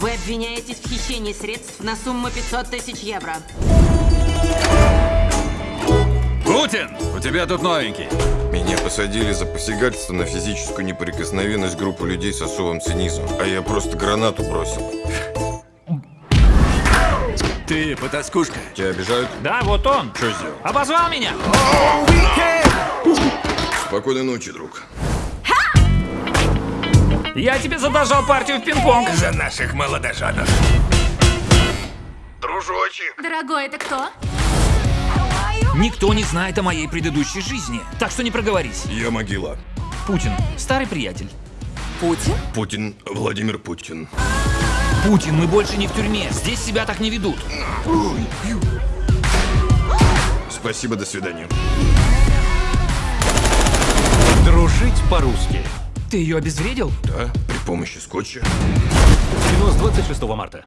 Вы обвиняетесь в хищении средств на сумму 500 тысяч евро. Путин, у тебя тут новенький. Меня посадили за посягательство на физическую неприкосновенность группы людей с особым цинизмом, а я просто гранату бросил. Ты потаскушка. Тебя обижают? Да, вот он. Что сделал? Обозвал меня. Спокойной ночи, друг. Я тебе задолжал партию в пинг-понг. За наших молодоженов. Дружочек! Дорогой, это кто? Никто не знает о моей предыдущей жизни, так что не проговорись. Я могила. Путин, старый приятель. Путин? Путин, Владимир Путин. Путин, мы больше не в тюрьме. Здесь себя так не ведут. Спасибо, до свидания. Дружить по-русски. Ты ее обезвредил? Да, при помощи скотча. Кино с 26 марта.